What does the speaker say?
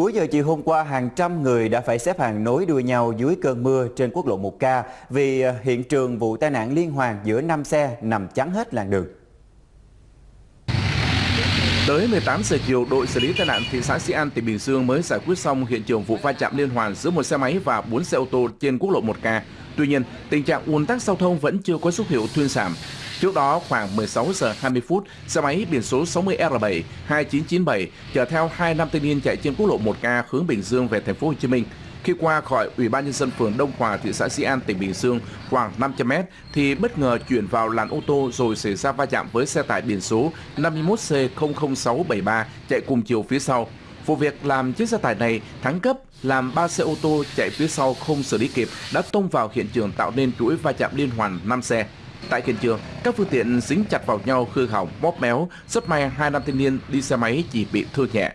Cuối giờ chiều hôm qua, hàng trăm người đã phải xếp hàng nối đuôi nhau dưới cơn mưa trên quốc lộ 1K vì à, hiện trường vụ tai nạn liên hoàn giữa 5 xe nằm chắn hết làn đường. Tới 18 giờ chiều, đội xử lý tai nạn thị xã Sĩ An, tỉnh Bình Dương mới giải quyết xong hiện trường vụ va chạm liên hoàn giữa một xe máy và 4 xe ô tô trên quốc lộ 1K. Tuy nhiên, tình trạng ùn tắc giao thông vẫn chưa có dấu hiệu thuyên giảm. Trước đó, khoảng 16 giờ 20 phút, xe máy biển số 60R7 2997 chở theo hai nam thanh niên chạy trên quốc lộ 1K hướng Bình Dương về thành phố Hồ Chí Minh. Khi qua khỏi Ủy ban nhân dân phường Đông Hòa, thị xã Sĩ An, tỉnh Bình Dương khoảng 500m thì bất ngờ chuyển vào làn ô tô rồi xảy ra va chạm với xe tải biển số 51C00673 chạy cùng chiều phía sau. Vụ việc làm chiếc xe tải này thắng cấp làm ba xe ô tô chạy phía sau không xử lý kịp đã tông vào hiện trường tạo nên chuỗi va chạm liên hoàn 5 xe. Tại hiện trường, các phương tiện dính chặt vào nhau hư hỏng, bóp méo, rất may hai nam thanh niên đi xe máy chỉ bị thương nhẹ.